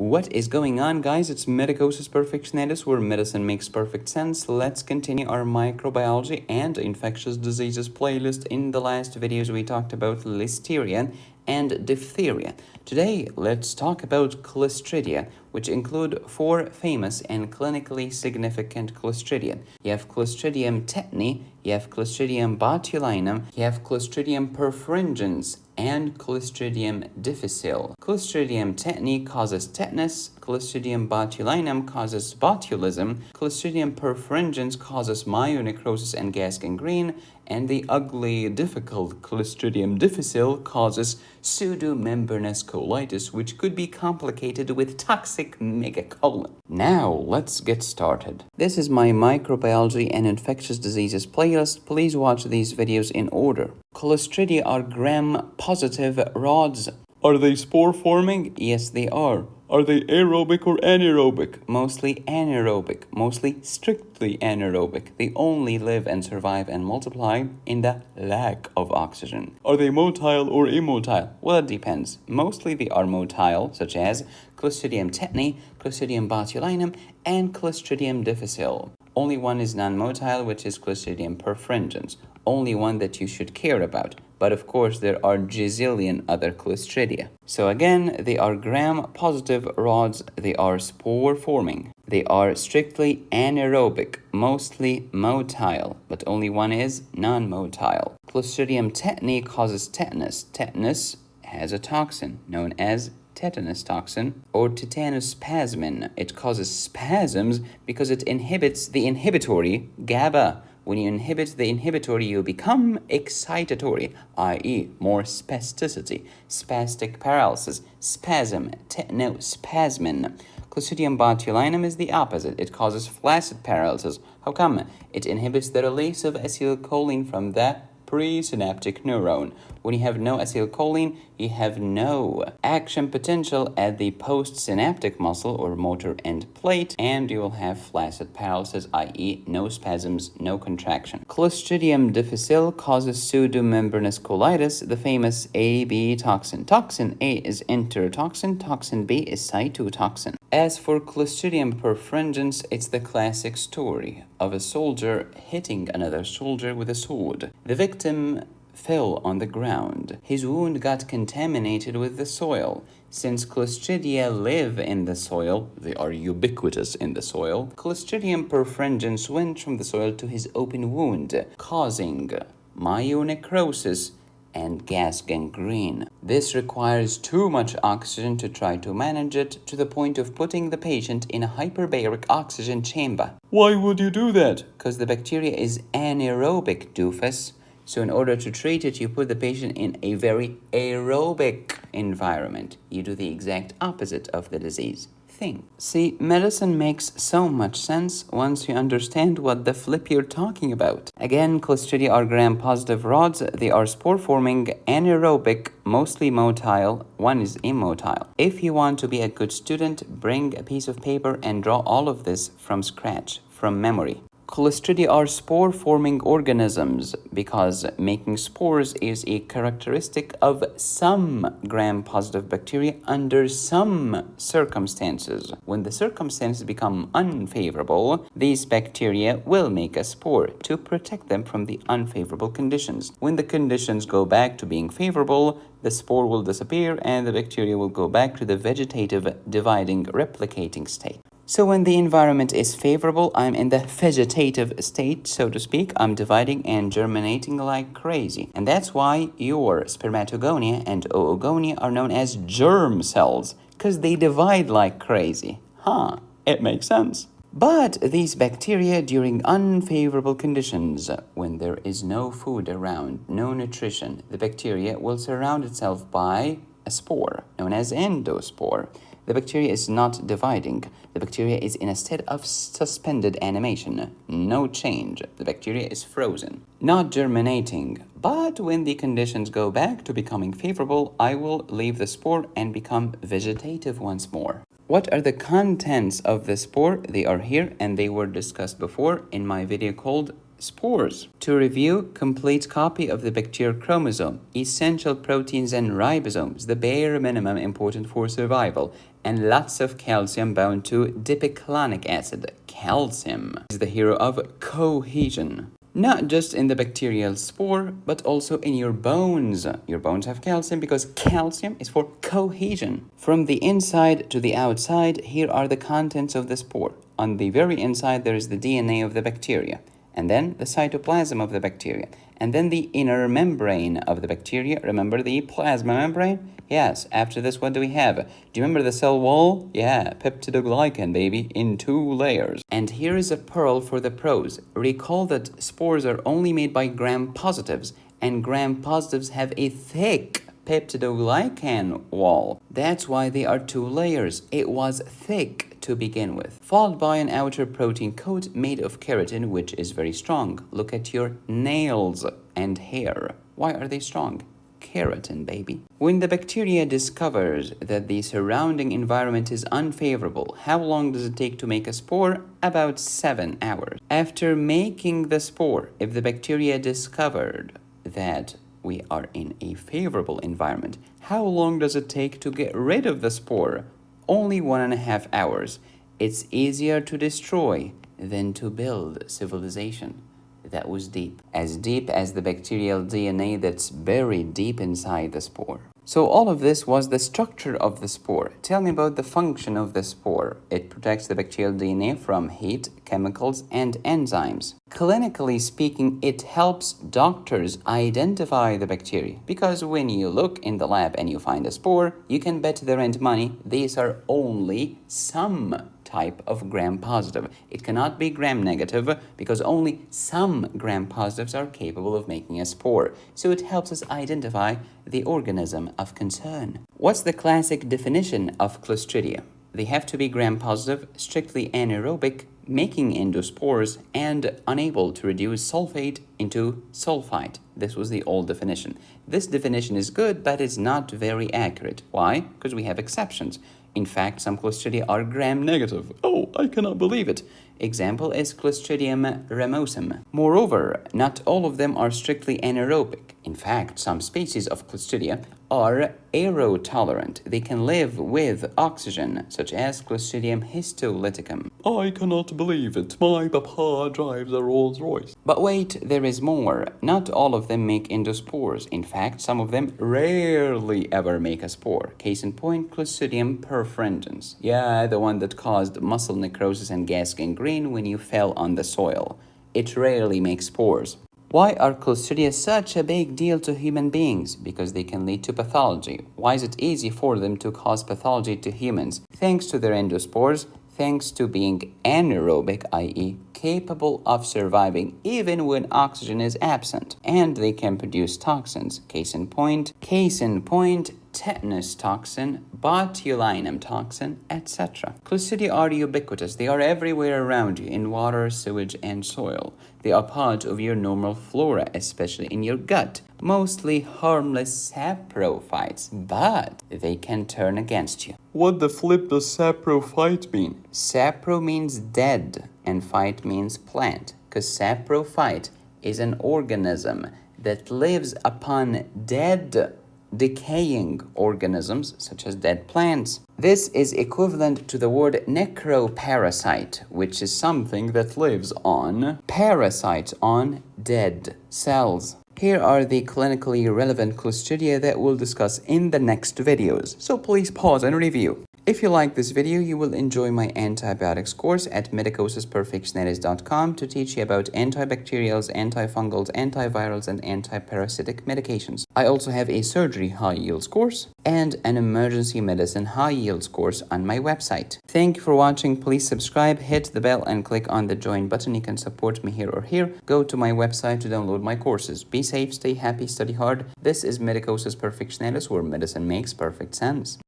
What is going on guys? It's Medicosis Perfectionalis where medicine makes perfect sense. Let's continue our microbiology and infectious diseases playlist. In the last videos we talked about listeria and diphtheria. Today let's talk about Clostridia which include four famous and clinically significant Clostridia. You have Clostridium tetani, you have Clostridium botulinum, you have Clostridium perfringens, and Clostridium difficile. Clostridium tetani causes tetanus, Clostridium botulinum causes botulism, Clostridium perfringens causes myonecrosis and gas gangrene, and the ugly, difficult Clostridium difficile causes pseudomembranous which could be complicated with toxic megacolon. Now, let's get started. This is my microbiology and infectious diseases playlist. Please watch these videos in order. Clostridia are gram-positive rods. Are they spore-forming? Yes, they are. Are they aerobic or anaerobic? Mostly anaerobic, mostly strictly anaerobic. They only live and survive and multiply in the lack of oxygen. Are they motile or immotile? Well, it depends. Mostly they are motile, such as Clostridium tetani, Clostridium botulinum, and Clostridium difficile. Only one is non-motile, which is Clostridium perfringens. Only one that you should care about. But of course, there are gazillion other Clostridia. So again, they are gram-positive rods. They are spore-forming. They are strictly anaerobic, mostly motile, but only one is non-motile. Clostridium tetani causes tetanus. Tetanus has a toxin known as tetanus toxin or tetanus tetanospasmin. It causes spasms because it inhibits the inhibitory GABA. When you inhibit the inhibitory, you become excitatory, i.e. more spasticity, spastic paralysis, spasm, tetanospasmin. Clostridium botulinum is the opposite. It causes flaccid paralysis. How come? It inhibits the release of acetylcholine from the presynaptic neuron. When you have no acetylcholine, you have no action potential at the postsynaptic muscle or motor end plate, and you will have flaccid paralysis, i.e. no spasms, no contraction. Clostridium difficile causes pseudomembranous colitis, the famous AB toxin. Toxin A is enterotoxin, toxin B is cytotoxin. As for Clostridium perfringens, it's the classic story of a soldier hitting another soldier with a sword. The victim fell on the ground. His wound got contaminated with the soil. Since Clostridia live in the soil, they are ubiquitous in the soil, Clostridium perfringens went from the soil to his open wound, causing myonecrosis and gas gangrene. This requires too much oxygen to try to manage it to the point of putting the patient in a hyperbaric oxygen chamber. Why would you do that? Because the bacteria is anaerobic, doofus. So in order to treat it, you put the patient in a very aerobic environment. You do the exact opposite of the disease thing. See, medicine makes so much sense once you understand what the flip you're talking about. Again, Clostridia are gram-positive rods. They are spore-forming, anaerobic, mostly motile. One is immotile. If you want to be a good student, bring a piece of paper and draw all of this from scratch, from memory. Clostridia are spore-forming organisms because making spores is a characteristic of some gram-positive bacteria under some circumstances. When the circumstances become unfavorable, these bacteria will make a spore to protect them from the unfavorable conditions. When the conditions go back to being favorable, the spore will disappear and the bacteria will go back to the vegetative dividing replicating state. So when the environment is favorable, I'm in the vegetative state, so to speak. I'm dividing and germinating like crazy. And that's why your spermatogonia and oogonia are known as germ cells, because they divide like crazy. Huh, it makes sense. But these bacteria during unfavorable conditions, when there is no food around, no nutrition, the bacteria will surround itself by spore known as endospore. The bacteria is not dividing. The bacteria is in a state of suspended animation. No change. The bacteria is frozen. Not germinating. But when the conditions go back to becoming favorable, I will leave the spore and become vegetative once more. What are the contents of the spore? They are here and they were discussed before in my video called spores. To review, complete copy of the bacterial chromosome, essential proteins and ribosomes, the bare minimum important for survival, and lots of calcium bound to dipicolinic acid. Calcium is the hero of cohesion. Not just in the bacterial spore, but also in your bones. Your bones have calcium because calcium is for cohesion. From the inside to the outside, here are the contents of the spore. On the very inside, there is the DNA of the bacteria and then the cytoplasm of the bacteria, and then the inner membrane of the bacteria. Remember the plasma membrane? Yes, after this, what do we have? Do you remember the cell wall? Yeah, peptidoglycan, baby, in two layers. And here is a pearl for the pros. Recall that spores are only made by gram-positives, and gram-positives have a thick peptidoglycan wall. That's why they are two layers. It was thick to begin with, followed by an outer protein coat made of keratin, which is very strong. Look at your nails and hair. Why are they strong? Keratin, baby. When the bacteria discovers that the surrounding environment is unfavorable, how long does it take to make a spore? About 7 hours. After making the spore, if the bacteria discovered that we are in a favorable environment, how long does it take to get rid of the spore? Only one and a half hours. It's easier to destroy than to build civilization. That was deep. As deep as the bacterial DNA that's buried deep inside the spore. So all of this was the structure of the spore. Tell me about the function of the spore. It protects the bacterial DNA from heat, chemicals, and enzymes. Clinically speaking, it helps doctors identify the bacteria because when you look in the lab and you find a spore, you can bet their rent money these are only some type of gram-positive. It cannot be gram-negative because only some gram-positives are capable of making a spore, so it helps us identify the organism of concern. What's the classic definition of Clostridia? They have to be gram-positive, strictly anaerobic, making endospores, and unable to reduce sulfate into sulfite. This was the old definition. This definition is good, but it's not very accurate. Why? Because we have exceptions. In fact, some Clostridia are gram-negative. Oh, I cannot believe it. Example is Clostridium ramosum. Moreover, not all of them are strictly anaerobic. In fact, some species of Clostridia are aerotolerant. They can live with oxygen, such as Clostridium histolyticum. I cannot believe it. My papa drives a Rolls Royce. But wait, there is more. Not all of them make endospores. In fact, some of them rarely ever make a spore. Case in point, Clostridium perfringens. Yeah, the one that caused muscle necrosis and gas gangrene when you fell on the soil. It rarely makes spores. Why are Clostridia such a big deal to human beings? Because they can lead to pathology. Why is it easy for them to cause pathology to humans? Thanks to their endospores, thanks to being anaerobic, i.e. capable of surviving even when oxygen is absent. And they can produce toxins. Case in point, case in point, tetanus toxin, botulinum toxin, etc. Clostridia are ubiquitous. They are everywhere around you in water, sewage, and soil. They are part of your normal flora, especially in your gut. Mostly harmless saprophytes, but they can turn against you. What the flip does saprophyte mean? Sapro means dead and phyte means plant, because saprophyte is an organism that lives upon dead decaying organisms such as dead plants. This is equivalent to the word necroparasite, which is something that lives on parasites on dead cells. Here are the clinically relevant Clostridia that we'll discuss in the next videos, so please pause and review. If you like this video, you will enjoy my antibiotics course at medicosisperfectionalis.com to teach you about antibacterials, antifungals, antivirals, and antiparasitic medications. I also have a surgery high yields course and an emergency medicine high yields course on my website. Thank you for watching. Please subscribe, hit the bell, and click on the join button. You can support me here or here. Go to my website to download my courses. Be safe, stay happy, study hard. This is Medicosis Perfectionalis, where medicine makes perfect sense.